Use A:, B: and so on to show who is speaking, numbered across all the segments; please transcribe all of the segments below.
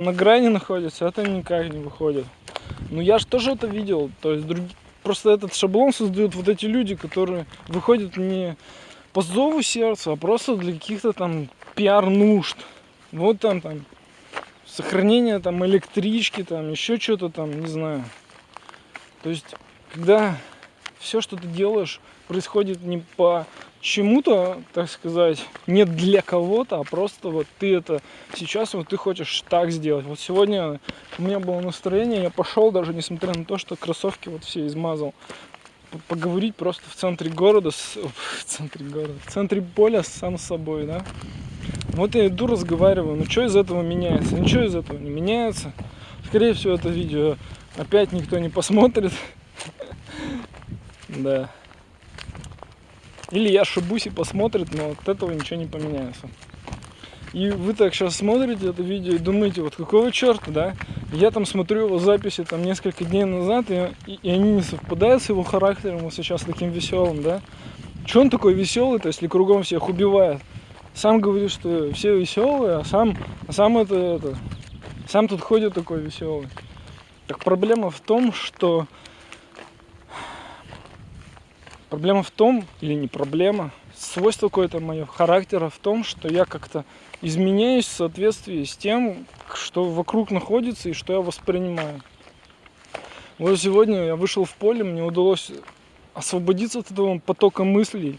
A: на грани находится, это никак не выходит. Ну я же тоже это видел, то есть друг... просто этот шаблон создают вот эти люди, которые выходят не по зову сердца, а просто для каких-то там пиар-нужд. Вот там, там, сохранение там электрички, там, еще что-то там, не знаю. То есть, когда все, что ты делаешь, происходит не по чему-то, так сказать, не для кого-то, а просто вот ты это сейчас вот ты хочешь так сделать. Вот сегодня у меня было настроение, я пошел даже несмотря на то, что кроссовки вот все измазал, поговорить просто в центре города, с, в центре города, в центре поля сам с собой, да. Вот я иду, разговариваю, ну что из этого меняется? Ничего из этого не меняется. Скорее всего, это видео опять никто не посмотрит. Да. Или я ошибусь и посмотрит, но от этого ничего не поменяется. И вы так сейчас смотрите это видео и думаете, вот какого черта, да? Я там смотрю его записи там несколько дней назад, и, и, они не совпадают с его характером, он сейчас таким веселым, да? Че он такой веселый-то, если кругом всех убивает? Сам говорит, что все веселые, а сам, а сам это, это, сам тут ходит такой веселый. Так проблема в том, что Проблема в том, или не проблема, свойство какое-то мое характера в том, что я как-то изменяюсь в соответствии с тем, что вокруг находится и что я воспринимаю. Вот сегодня я вышел в поле, мне удалось освободиться от этого потока мыслей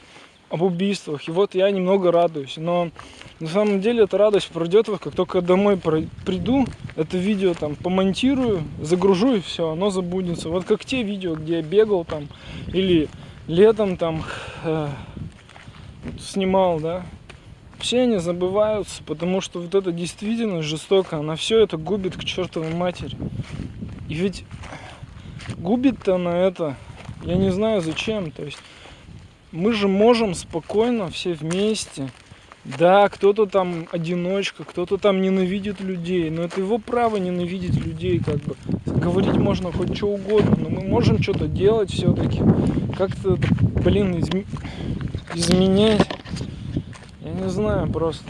A: об убийствах. И вот я немного радуюсь. Но на самом деле эта радость пройдет, как только домой приду, это видео там помонтирую, загружу и все, оно забудется. Вот как те видео, где я бегал там или летом там э, снимал, да, все они забываются, потому что вот это действительно жестоко, она все это губит к чертовой матери. И ведь губит-то на это, я не знаю зачем, то есть мы же можем спокойно все вместе да, кто-то там одиночка, кто-то там ненавидит людей, но это его право ненавидеть людей, как бы. Говорить можно хоть что угодно, но мы можем что-то делать все-таки. Как-то, блин, изм... изменять. Я не знаю просто.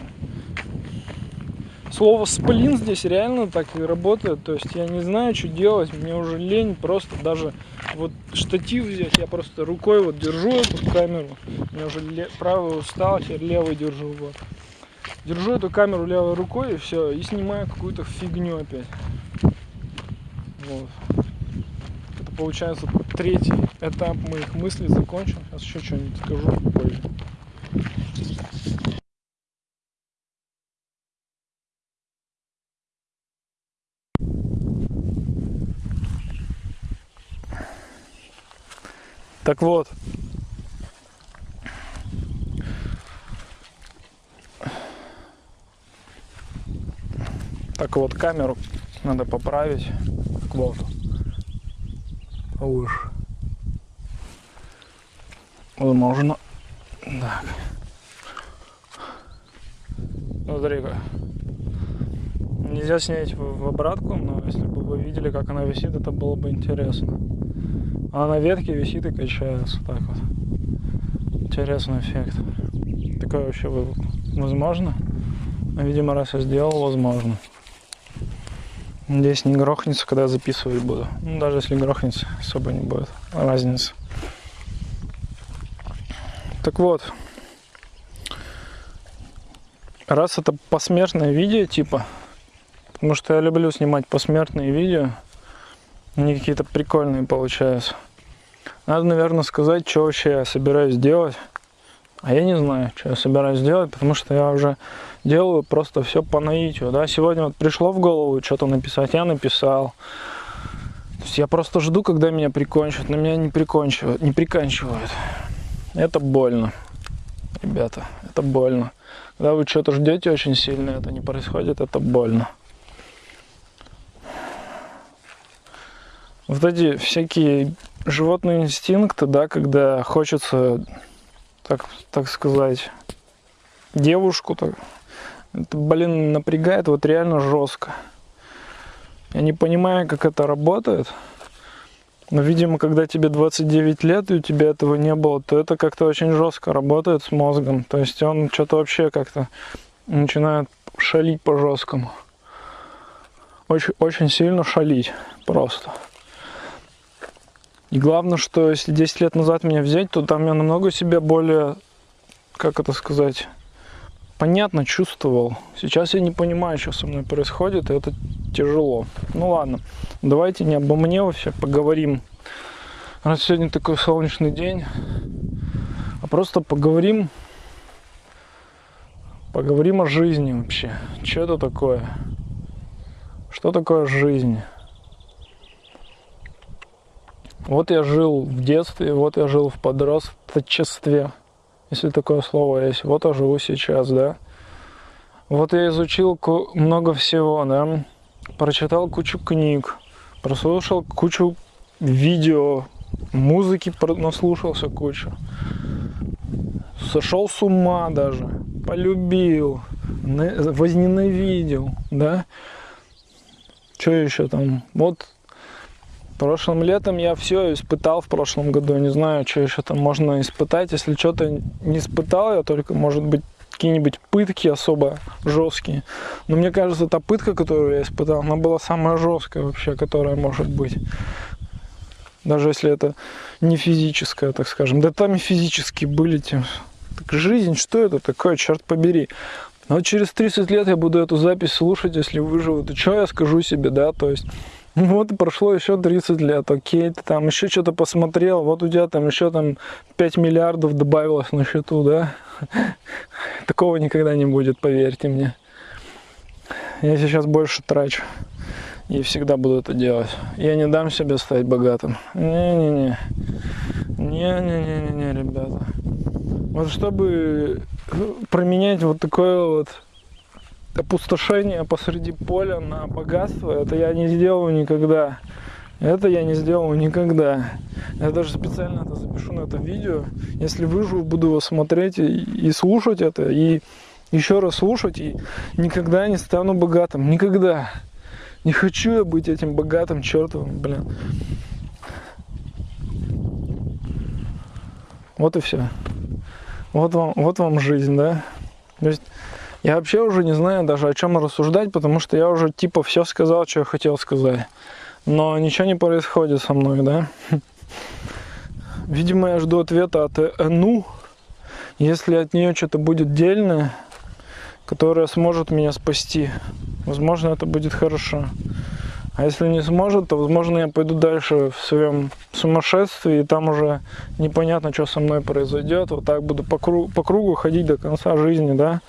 A: Слово сплин здесь реально так и работает. То есть я не знаю, что делать. Мне уже лень просто даже вот штатив взять. Я просто рукой вот держу эту камеру. Мне уже правый устал, теперь левый держу. Вот. Держу эту камеру левой рукой и все. И снимаю какую-то фигню опять. Вот. Это получается третий этап моих мыслей закончен. Сейчас еще что-нибудь скажу позже. Так вот. Так вот, камеру надо поправить. Так вот. Повыше. Возможно. Так. Смотри-ка. Нельзя снять в обратку, но если бы вы видели, как она висит, это было бы интересно. А на ветке висит и качается. Так вот. Интересный эффект. Такое вообще возможно? Ну, видимо, раз я сделал, возможно. Надеюсь, не грохнется, когда я записывать буду. Ну, даже если грохнется, особо не будет разницы. Так вот. Раз это посмертное видео, типа, потому что я люблю снимать посмертные видео, они какие-то прикольные получаются. Надо, наверное, сказать, что вообще я собираюсь делать. А я не знаю, что я собираюсь делать, потому что я уже делаю просто все по наитию. Да? Сегодня вот пришло в голову что-то написать, я написал. То есть я просто жду, когда меня прикончат, но меня не прикончивают, не приканчивают. Это больно, ребята, это больно. Когда вы что-то ждете очень сильно, это не происходит, это больно. вот эти всякие животные инстинкты, да, когда хочется, так, так сказать, девушку, так, это, блин, напрягает вот реально жестко. Я не понимаю, как это работает. Но, видимо, когда тебе 29 лет, и у тебя этого не было, то это как-то очень жестко работает с мозгом. То есть он что-то вообще как-то начинает шалить по жесткому. очень, очень сильно шалить просто. И главное, что если 10 лет назад меня взять, то там я намного себя более, как это сказать, понятно чувствовал. Сейчас я не понимаю, что со мной происходит, и это тяжело. Ну ладно, давайте не обо мне вообще поговорим. Раз сегодня такой солнечный день, а просто поговорим, поговорим о жизни вообще. Что это такое? Что такое жизнь? Вот я жил в детстве, вот я жил в подростчестве, если такое слово есть. Вот я живу сейчас, да. Вот я изучил много всего, да. Прочитал кучу книг, прослушал кучу видео, музыки наслушался кучу. Сошел с ума даже, полюбил, возненавидел, да. Что еще там? Вот Прошлым летом я все испытал в прошлом году. Не знаю, что еще там можно испытать. Если что-то не испытал, я только, может быть, какие-нибудь пытки особо жесткие. Но мне кажется, та пытка, которую я испытал, она была самая жесткая вообще, которая может быть. Даже если это не физическая, так скажем. Да там и физические были тем. Так жизнь, что это такое, черт побери. Но через 30 лет я буду эту запись слушать, если выживу. То что я скажу себе, да? То есть вот прошло еще 30 лет, окей, ты там еще что-то посмотрел, вот у тебя там еще там 5 миллиардов добавилось на счету, да? Такого никогда не будет, поверьте мне. Я сейчас больше трачу. И всегда буду это делать. Я не дам себе стать богатым. Не-не-не. Не-не-не-не, ребята. Вот чтобы променять вот такое вот опустошение посреди поля на богатство, это я не сделаю никогда. Это я не сделаю никогда. Я даже специально это запишу на это видео. Если выживу, буду его смотреть и, и слушать это, и еще раз слушать, и никогда не стану богатым. Никогда. Не хочу я быть этим богатым чертовым, блин. Вот и все. Вот вам, вот вам жизнь, да? То есть я вообще уже не знаю даже о чем рассуждать, потому что я уже типа все сказал, что я хотел сказать. Но ничего не происходит со мной, да? Видимо, я жду ответа от Эну. Если от нее что-то будет дельное, которое сможет меня спасти, возможно, это будет хорошо. А если не сможет, то, возможно, я пойду дальше в своем сумасшествии, и там уже непонятно, что со мной произойдет. Вот так буду по кругу, по кругу ходить до конца жизни, да.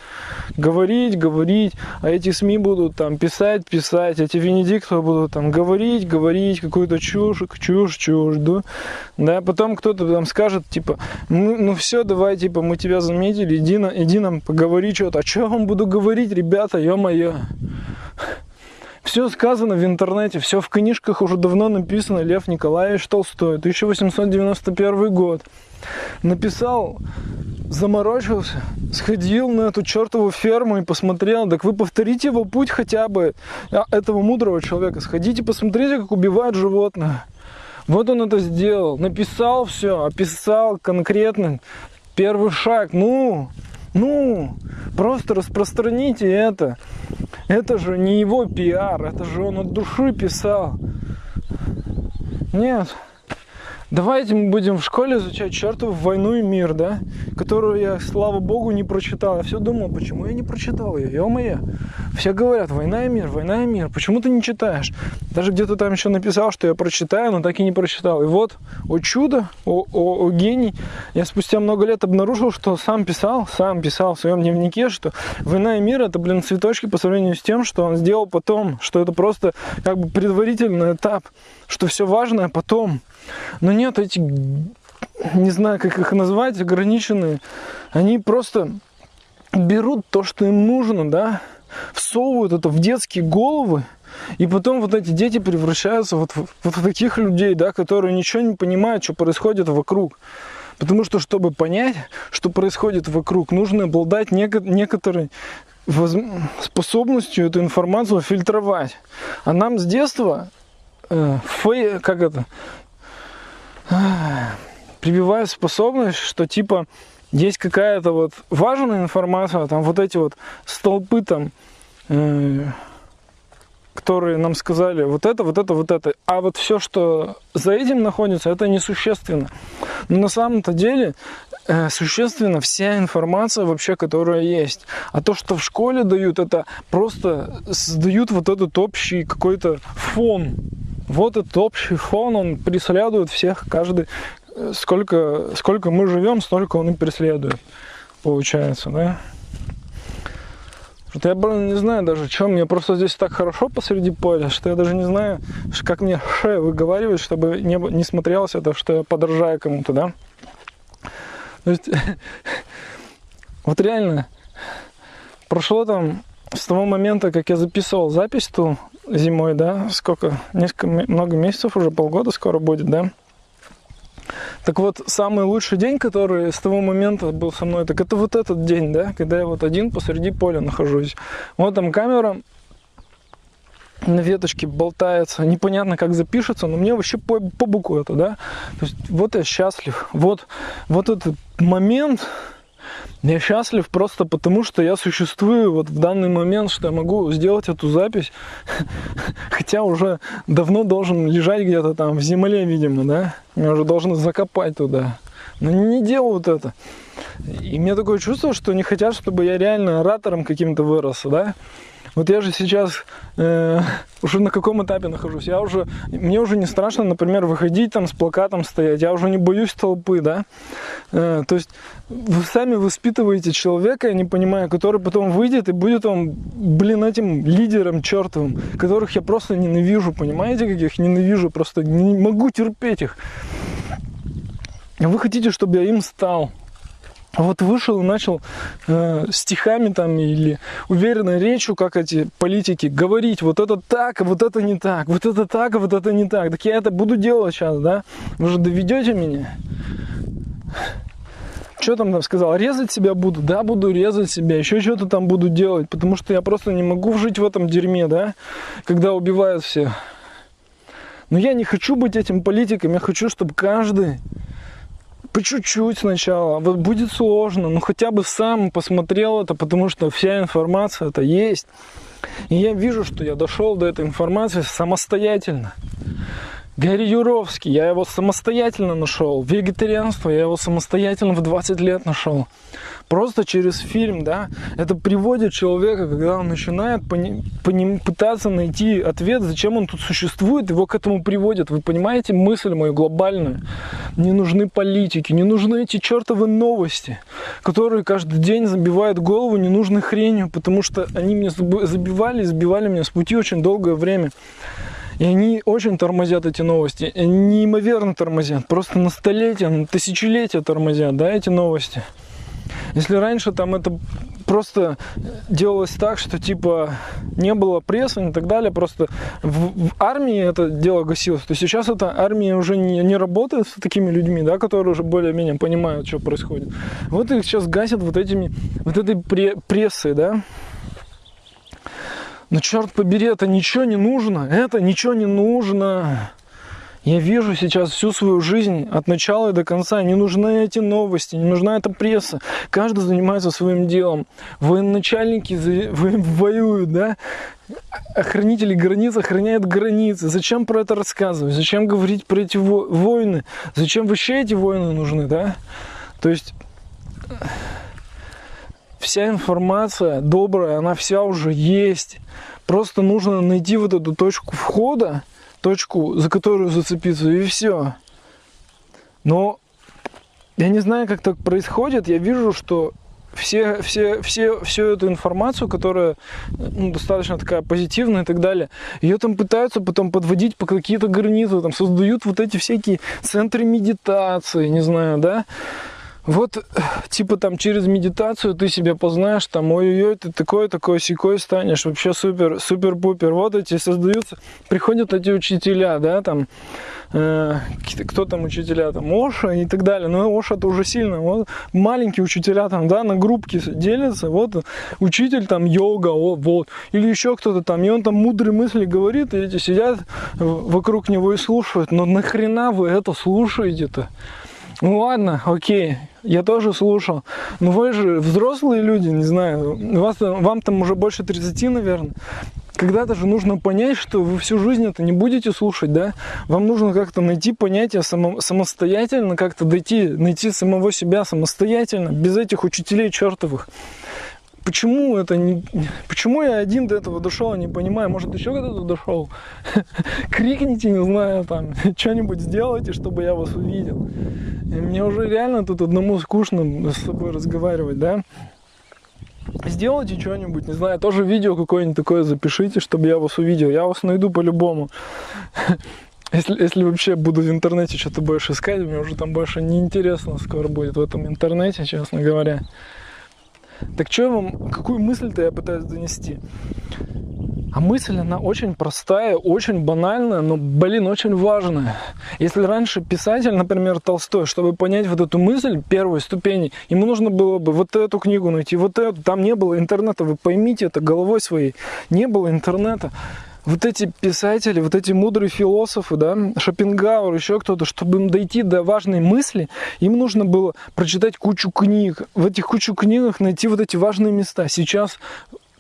A: Говорить, говорить, а эти СМИ будут там писать, писать, эти Венедиктовы будут там говорить, говорить, какую-то чушь, чушь, чушь, да. Да, потом кто-то там скажет, типа, ну, ну все, давай, типа, мы тебя заметили, иди, на, иди нам поговори что-то. А что я вам буду говорить, ребята, ё-моё. Все сказано в интернете, все в книжках уже давно написано. Лев Николаевич Толстой, 1891 год. Написал, заморочился, сходил на эту чертову ферму и посмотрел. Так вы повторите его путь хотя бы а, этого мудрого человека. Сходите, посмотрите, как убивают животных. Вот он это сделал, написал все, описал конкретно первый шаг. Ну, ну, просто распространите это. Это же не его пиар, это же он от души писал. Нет. Давайте мы будем в школе изучать чертову войну и мир, да? Которую я, слава богу, не прочитал. Я все думал, почему я не прочитал ее, ё-моё. Все говорят, война и мир, война и мир. Почему ты не читаешь? Даже где-то там еще написал, что я прочитаю, но так и не прочитал. И вот, о чудо, о, о, о гений, я спустя много лет обнаружил, что сам писал, сам писал в своем дневнике, что война и мир это, блин, цветочки по сравнению с тем, что он сделал потом, что это просто как бы предварительный этап, что все важное потом. Но нет, эти, не знаю, как их назвать, ограниченные, они просто берут то, что им нужно, да, всовывают это в детские головы, и потом вот эти дети превращаются вот в, вот в таких людей, да, которые ничего не понимают, что происходит вокруг. Потому что, чтобы понять, что происходит вокруг, нужно обладать неко- некоторой способностью эту информацию фильтровать. А нам с детства, э, фей, как это, прививают способность, что типа есть какая-то вот важная информация, там вот эти вот столпы там, э, которые нам сказали вот это, вот это, вот это. А вот все, что за этим находится, это несущественно. Но на самом-то деле э, существенно вся информация вообще, которая есть. А то, что в школе дают, это просто создают вот этот общий какой-то фон. Вот этот общий фон, он преследует всех, каждый, э, сколько, сколько мы живем, столько он и преследует, получается, да? Что я, блин, не знаю даже, что мне просто здесь так хорошо посреди поля, что я даже не знаю, как мне ше выговаривать, чтобы не, не смотрелось это, что я подражаю кому-то, да? То есть, вот реально, прошло там с того момента, как я записывал запись ту зимой, да, сколько, несколько, много месяцев уже, полгода скоро будет, да, так вот, самый лучший день, который с того момента был со мной, так это вот этот день, да, когда я вот один посреди поля нахожусь. Вот там камера на веточке болтается, непонятно как запишется, но мне вообще по, по боку это, да. То есть вот я счастлив, вот, вот этот момент, я счастлив просто потому, что я существую вот в данный момент, что я могу сделать эту запись, хотя уже давно должен лежать где-то там в земле, видимо, да, меня уже должны закопать туда, но не делают это. И мне такое чувство, что не хотят, чтобы я реально оратором каким-то вырос, да, вот я же сейчас э, уже на каком этапе нахожусь? Я уже, мне уже не страшно, например, выходить там с плакатом стоять. Я уже не боюсь толпы, да? Э, то есть вы сами воспитываете человека, я не понимаю, который потом выйдет и будет он, блин, этим лидером чертовым, которых я просто ненавижу, понимаете, каких ненавижу, просто не могу терпеть их. Вы хотите, чтобы я им стал? вот вышел и начал э, стихами там или уверенной речью, как эти политики, говорить, вот это так, а вот это не так, вот это так, а вот это не так. Так я это буду делать сейчас, да? Вы же доведете меня? Что там там сказал? Резать себя буду? Да, буду резать себя. Еще что-то там буду делать, потому что я просто не могу жить в этом дерьме, да? Когда убивают всех. Но я не хочу быть этим политиком, я хочу, чтобы каждый по чуть-чуть сначала. Вот будет сложно, но хотя бы сам посмотрел это, потому что вся информация это есть. И я вижу, что я дошел до этой информации самостоятельно. Гарри Юровский, я его самостоятельно нашел. Вегетарианство, я его самостоятельно в 20 лет нашел. Просто через фильм, да, это приводит человека, когда он начинает пони, пони, пытаться найти ответ, зачем он тут существует, его к этому приводит. Вы понимаете мысль мою глобальную? Не нужны политики, не нужны эти чертовы новости, которые каждый день забивают голову ненужной хренью, потому что они мне забивали, сбивали меня с пути очень долгое время. И они очень тормозят эти новости, неимоверно тормозят, просто на столетия, на тысячелетия тормозят, да, эти новости. Если раньше там это просто делалось так, что типа не было прессы и так далее, просто в, в армии это дело гасилось, то сейчас эта армия уже не, не работает с такими людьми, да, которые уже более-менее понимают, что происходит. Вот их сейчас гасят вот этими, вот этой пре прессой, да, но черт побери, это ничего не нужно. Это ничего не нужно. Я вижу сейчас всю свою жизнь от начала и до конца. Не нужны эти новости, не нужна эта пресса. Каждый занимается своим делом. Военачальники воюют, да? Охранители границ охраняют границы. Зачем про это рассказывать? Зачем говорить про эти войны? Зачем вообще эти войны нужны, да? То есть вся информация добрая, она вся уже есть. Просто нужно найти вот эту точку входа, точку, за которую зацепиться, и все. Но я не знаю, как так происходит. Я вижу, что все, все, все, всю эту информацию, которая ну, достаточно такая позитивная и так далее, ее там пытаются потом подводить по какие-то границы, там создают вот эти всякие центры медитации, не знаю, да, вот, типа там через медитацию ты себя познаешь, там, ой-ой-ой, ты такой, такой, секой станешь, вообще супер, супер-пупер. Вот эти создаются, приходят эти учителя, да, там, э, кто там учителя, там, Оша и так далее. Но Оша это уже сильно. Вот маленькие учителя там, да, на группки делятся. Вот учитель там йога, вот. Или еще кто-то там, и он там мудрые мысли говорит, и эти сидят вокруг него и слушают. Но нахрена вы это слушаете-то? Ну ладно, окей, я тоже слушал. Но вы же взрослые люди, не знаю, вас, вам там уже больше 30, наверное. когда-то же нужно понять, что вы всю жизнь это не будете слушать, да? Вам нужно как-то найти понятие само, самостоятельно, как-то дойти, найти самого себя самостоятельно, без этих учителей чертовых. Почему это не... Почему я один до этого дошел, не понимаю. Может, еще когда-то дошел? Крикните, не знаю, там, что-нибудь сделайте, чтобы я вас увидел. И мне уже реально тут одному скучно с собой разговаривать, да? Сделайте что-нибудь, не знаю, тоже видео какое-нибудь такое запишите, чтобы я вас увидел. Я вас найду по-любому. Если, если вообще буду в интернете что-то больше искать, мне уже там больше неинтересно скоро будет в этом интернете, честно говоря. Так что я вам, какую мысль-то я пытаюсь донести? А мысль, она очень простая, очень банальная, но, блин, очень важная. Если раньше писатель, например, Толстой, чтобы понять вот эту мысль первой ступени, ему нужно было бы вот эту книгу найти, вот эту, там не было интернета, вы поймите это головой своей, не было интернета вот эти писатели, вот эти мудрые философы, да, Шопенгауэр, еще кто-то, чтобы им дойти до важной мысли, им нужно было прочитать кучу книг. В этих кучу книгах найти вот эти важные места. Сейчас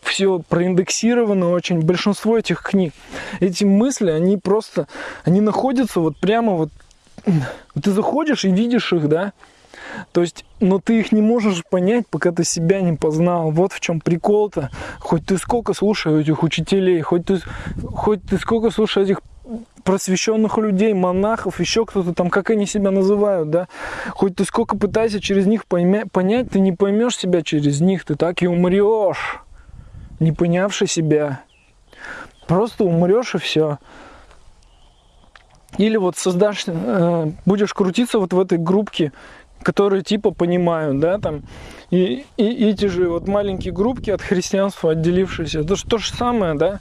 A: все проиндексировано очень, большинство этих книг. Эти мысли, они просто, они находятся вот прямо вот, ты заходишь и видишь их, да, то есть, но ты их не можешь понять, пока ты себя не познал. Вот в чем прикол-то. Хоть ты сколько слушаешь этих учителей, хоть ты, хоть ты сколько слушаешь этих просвещенных людей, монахов, еще кто-то там, как они себя называют, да. Хоть ты сколько пытаешься через них поймя, понять, ты не поймешь себя через них, ты так и умрешь, не понявши себя. Просто умрешь и все. Или вот создашь, э, будешь крутиться вот в этой группке которые типа понимают, да, там, и, и эти же вот маленькие группки от христианства отделившиеся, это же то же самое, да,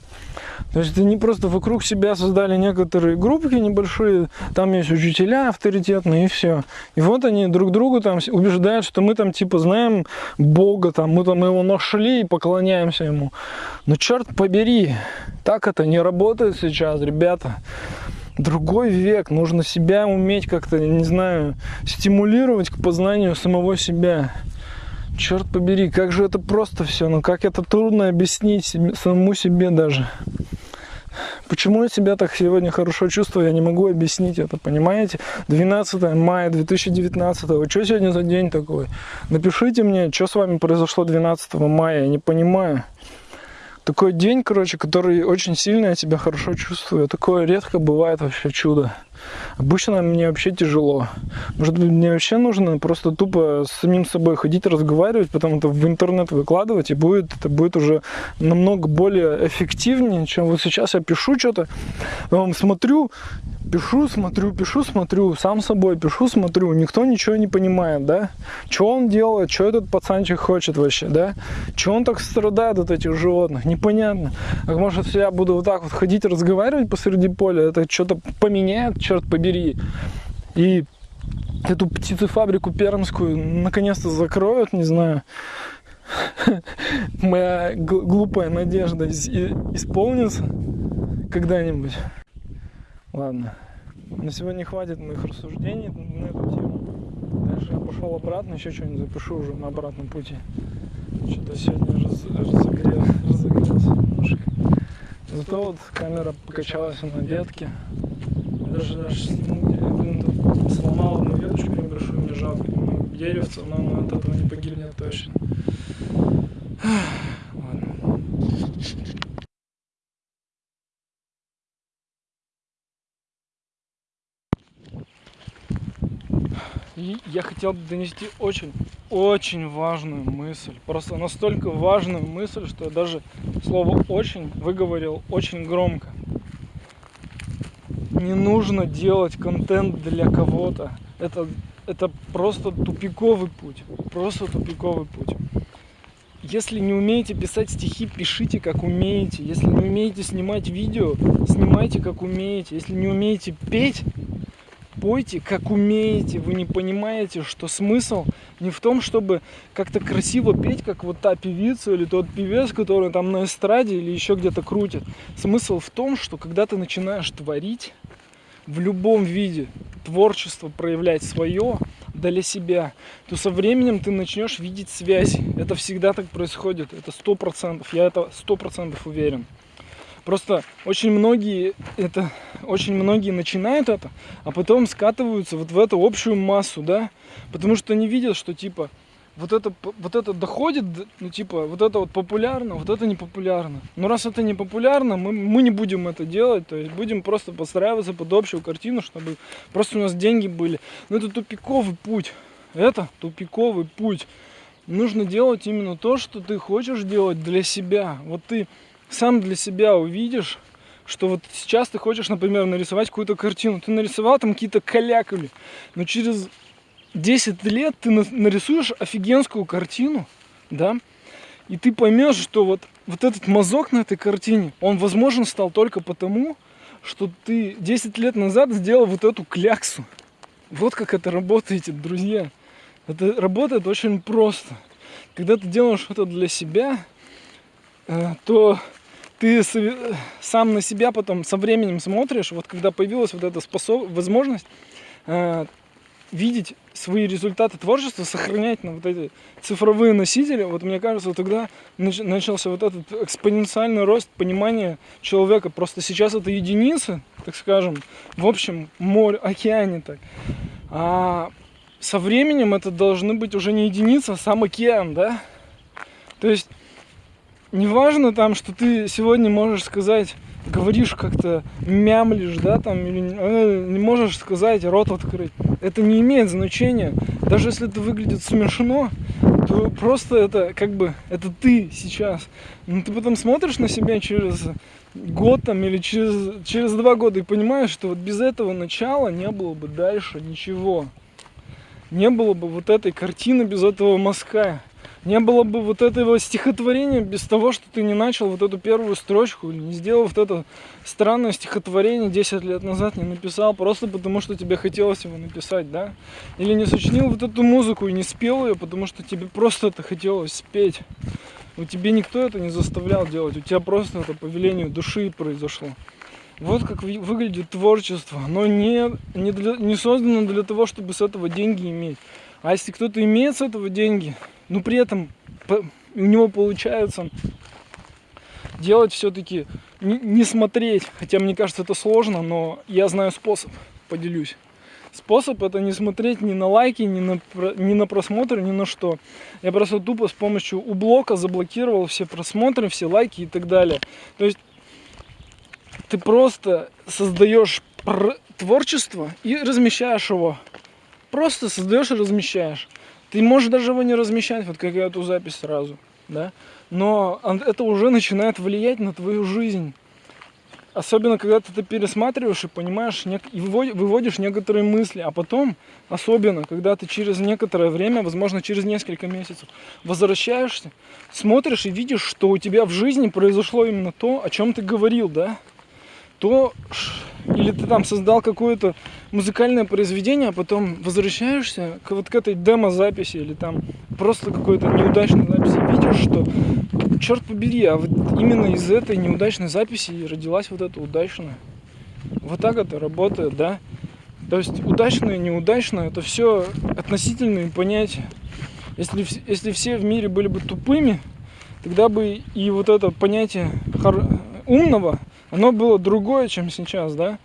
A: то есть они просто вокруг себя создали некоторые группки небольшие, там есть учителя авторитетные и все. И вот они друг другу там убеждают, что мы там типа знаем Бога, там мы там его нашли и поклоняемся ему. Но черт побери, так это не работает сейчас, ребята другой век, нужно себя уметь как-то, не знаю, стимулировать к познанию самого себя. Черт побери, как же это просто все, ну как это трудно объяснить себе, самому себе даже. Почему я себя так сегодня хорошо чувствую, я не могу объяснить это, понимаете? 12 мая 2019, что сегодня за день такой? Напишите мне, что с вами произошло 12 мая, я не понимаю такой день, короче, который очень сильно я себя хорошо чувствую. Такое редко бывает вообще чудо. Обычно мне вообще тяжело. Может быть, мне вообще нужно просто тупо с самим собой ходить, разговаривать, потом это в интернет выкладывать, и будет, это будет уже намного более эффективнее, чем вот сейчас я пишу что-то, смотрю, пишу, смотрю, пишу, смотрю, сам собой пишу, смотрю, никто ничего не понимает, да? Что он делает, что этот пацанчик хочет вообще, да? Что он так страдает от этих животных, непонятно. А может, я буду вот так вот ходить, разговаривать посреди поля, это что-то поменяет, черт побери. И эту птицефабрику пермскую наконец-то закроют, не знаю. Моя глупая надежда исполнится когда-нибудь. Ладно. На сегодня хватит моих рассуждений на эту тему. Дальше я пошел обратно, еще что-нибудь запишу уже на обратном пути. Что-то сегодня раз, разогрел, разогрелся немножко. Зато вот камера покачалась на ветке. Даже, даже ну, сломал одну веточку небольшую, мне жалко. Деревце, но оно от этого не погибнет точно. Ладно. И я хотел донести очень, очень важную мысль. Просто настолько важную мысль, что я даже слово «очень» выговорил очень громко. Не нужно делать контент для кого-то. Это, это просто тупиковый путь. Просто тупиковый путь. Если не умеете писать стихи, пишите как умеете. Если не умеете снимать видео, снимайте как умеете. Если не умеете петь, пойте как умеете, вы не понимаете, что смысл не в том, чтобы как-то красиво петь, как вот та певица или тот певец, который там на эстраде или еще где-то крутит. Смысл в том, что когда ты начинаешь творить в любом виде, творчество проявлять свое для себя, то со временем ты начнешь видеть связь. Это всегда так происходит, это сто процентов, я это сто процентов уверен. Просто очень многие это, очень многие начинают это, а потом скатываются вот в эту общую массу, да, потому что они видят, что типа вот это, вот это доходит, ну типа, вот это вот популярно, вот это не популярно. Но раз это не популярно, мы, мы не будем это делать, то есть будем просто подстраиваться под общую картину, чтобы просто у нас деньги были. Но это тупиковый путь, это тупиковый путь. Нужно делать именно то, что ты хочешь делать для себя. Вот ты сам для себя увидишь, что вот сейчас ты хочешь, например, нарисовать какую-то картину. Ты нарисовал там какие-то калякули, но через 10 лет ты нарисуешь офигенскую картину, да, и ты поймешь, что вот, вот этот мазок на этой картине, он возможен стал только потому, что ты 10 лет назад сделал вот эту кляксу. Вот как это работает, друзья. Это работает очень просто. Когда ты делаешь что-то для себя, э, то ты сам на себя потом со временем смотришь, вот когда появилась вот эта способ... возможность, э, видеть свои результаты творчества, сохранять на вот эти цифровые носители, вот мне кажется, тогда начался вот этот экспоненциальный рост понимания человека. Просто сейчас это единицы, так скажем, в общем море, океане так. А со временем это должны быть уже не единицы, а сам океан, да? То есть неважно там, что ты сегодня можешь сказать говоришь как-то, мямлишь, да, там, или э, не можешь сказать, рот открыть. Это не имеет значения. Даже если это выглядит смешно, то просто это как бы, это ты сейчас. Но ты потом смотришь на себя через год там или через, через два года и понимаешь, что вот без этого начала не было бы дальше ничего. Не было бы вот этой картины без этого мазка не было бы вот этого стихотворения без того, что ты не начал вот эту первую строчку, не сделал вот это странное стихотворение 10 лет назад, не написал, просто потому что тебе хотелось его написать, да? Или не сочинил вот эту музыку и не спел ее, потому что тебе просто это хотелось спеть. У тебя никто это не заставлял делать, у тебя просто это по велению души произошло. Вот как выглядит творчество. Оно не, не, для, не создано для того, чтобы с этого деньги иметь. А если кто-то имеет с этого деньги, но при этом у него получается делать все-таки, не, смотреть, хотя мне кажется это сложно, но я знаю способ, поделюсь. Способ это не смотреть ни на лайки, ни на, ни на просмотры, ни на что. Я просто тупо с помощью ублока заблокировал все просмотры, все лайки и так далее. То есть ты просто создаешь творчество и размещаешь его. Просто создаешь и размещаешь. Ты можешь даже его не размещать, вот как я эту запись сразу, да? Но это уже начинает влиять на твою жизнь. Особенно, когда ты это пересматриваешь и понимаешь, и выводишь некоторые мысли. А потом, особенно, когда ты через некоторое время, возможно, через несколько месяцев, возвращаешься, смотришь и видишь, что у тебя в жизни произошло именно то, о чем ты говорил, да? То, или ты там создал какое-то музыкальное произведение, а потом возвращаешься к вот к этой демо-записи или там просто какой-то неудачной записи, видишь, что, черт побери, а вот именно из этой неудачной записи родилась вот эта удачная. Вот так это работает, да? То есть удачное, неудачное, это все относительные понятия. Если, если все в мире были бы тупыми, тогда бы и вот это понятие умного, оно было другое, чем сейчас, да?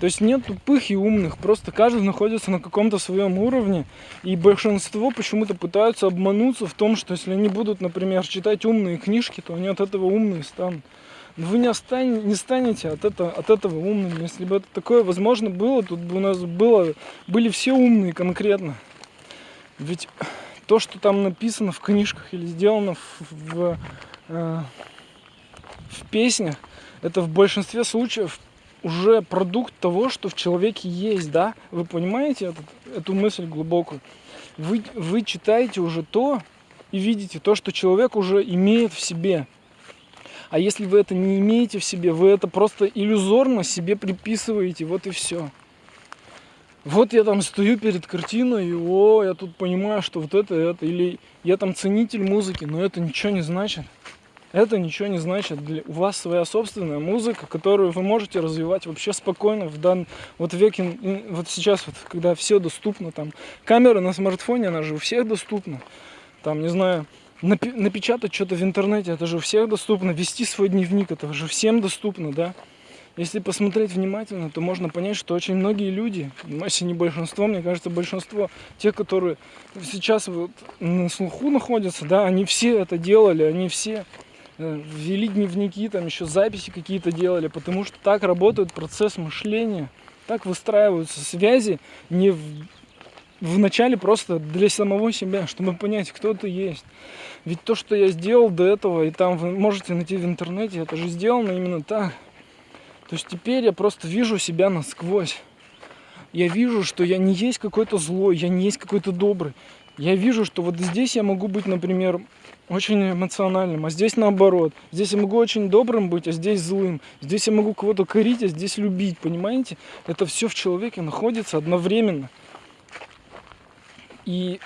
A: То есть нет тупых и умных, просто каждый находится на каком-то своем уровне, и большинство почему-то пытаются обмануться в том, что если они будут, например, читать умные книжки, то они от этого умные станут. Но вы не, остань, не станете от, это, от этого умными. Если бы это такое возможно было, тут бы у нас было, были все умные конкретно. Ведь то, что там написано в книжках или сделано в, в, э, в песнях, это в большинстве случаев уже продукт того, что в человеке есть, да? Вы понимаете этот, эту мысль глубокую? Вы, вы читаете уже то и видите то, что человек уже имеет в себе. А если вы это не имеете в себе, вы это просто иллюзорно себе приписываете, вот и все. Вот я там стою перед картиной, и о, я тут понимаю, что вот это, это, или я там ценитель музыки, но это ничего не значит это ничего не значит. Для, у вас своя собственная музыка, которую вы можете развивать вообще спокойно в дан вот веке, вот сейчас вот, когда все доступно, там камера на смартфоне, она же у всех доступна. Там, не знаю, напи- напечатать что-то в интернете, это же у всех доступно. Вести свой дневник, это же всем доступно, да. Если посмотреть внимательно, то можно понять, что очень многие люди, если не большинство, мне кажется, большинство, те, которые сейчас вот на слуху находятся, да, они все это делали, они все э, ввели дневники, там еще записи какие-то делали, потому что так работает процесс мышления, так выстраиваются связи не в, в начале просто для самого себя, чтобы понять, кто ты есть. Ведь то, что я сделал до этого, и там вы можете найти в интернете, это же сделано именно так. То есть теперь я просто вижу себя насквозь. Я вижу, что я не есть какой-то злой, я не есть какой-то добрый. Я вижу, что вот здесь я могу быть, например, очень эмоциональным, а здесь наоборот. Здесь я могу очень добрым быть, а здесь злым. Здесь я могу кого-то корить, а здесь любить, понимаете? Это все в человеке находится одновременно. И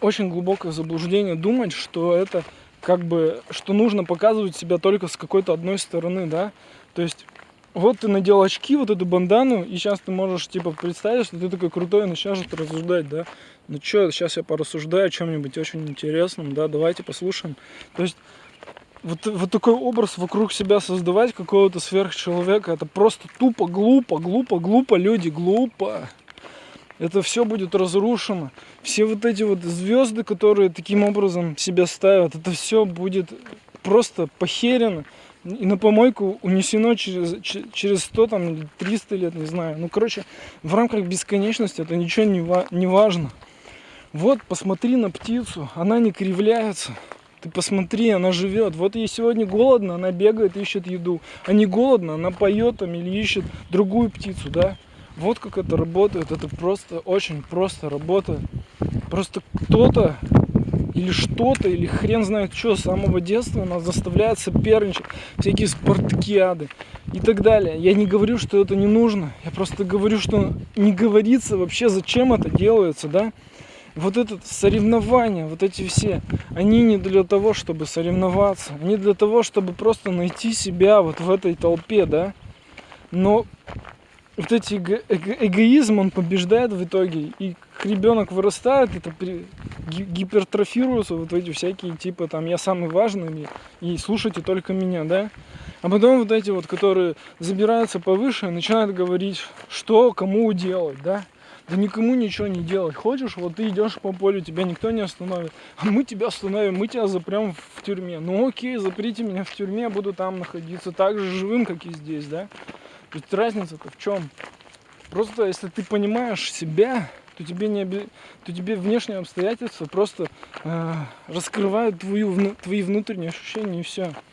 A: очень глубокое заблуждение думать, что это как бы, что нужно показывать себя только с какой-то одной стороны, да. То есть вот ты надел очки, вот эту бандану, и сейчас ты можешь, типа, представить, что ты такой крутой, начнешь это рассуждать, да. Ну что, сейчас я порассуждаю о чем-нибудь очень интересном, да, давайте послушаем. То есть вот, вот такой образ вокруг себя создавать какого-то сверхчеловека, это просто тупо, глупо, глупо, глупо, люди, глупо. Это все будет разрушено. Все вот эти вот звезды, которые таким образом себя ставят, это все будет просто похерено и на помойку унесено через, через 100 там, или 300 лет, не знаю. Ну, короче, в рамках бесконечности это ничего не, ва не важно. Вот, посмотри на птицу, она не кривляется. Ты посмотри, она живет. Вот ей сегодня голодно, она бегает, ищет еду. А не голодно, она поет там или ищет другую птицу, да? Вот как это работает. Это просто очень просто работает. Просто кто-то или что-то, или хрен знает что, с самого детства нас заставляет соперничать, всякие спартакиады и так далее. Я не говорю, что это не нужно, я просто говорю, что не говорится вообще, зачем это делается, да. Вот это соревнования, вот эти все, они не для того, чтобы соревноваться, они для того, чтобы просто найти себя вот в этой толпе, да. Но вот эти эго эго эгоизм, он побеждает в итоге, и ребенок вырастает, это при, гипертрофируются вот эти всякие типа там я самый важный и слушайте только меня, да. А потом вот эти вот, которые забираются повыше, начинают говорить, что кому делать, да. Да никому ничего не делать. Хочешь, вот ты идешь по полю, тебя никто не остановит. А мы тебя остановим, мы тебя запрем в тюрьме. Ну окей, заприте меня в тюрьме, буду там находиться так же живым, как и здесь, да. Есть разница-то в чем? Просто если ты понимаешь себя, то тебе, не оби... то тебе внешние обстоятельства просто э, раскрывают твою, твои внутренние ощущения и все.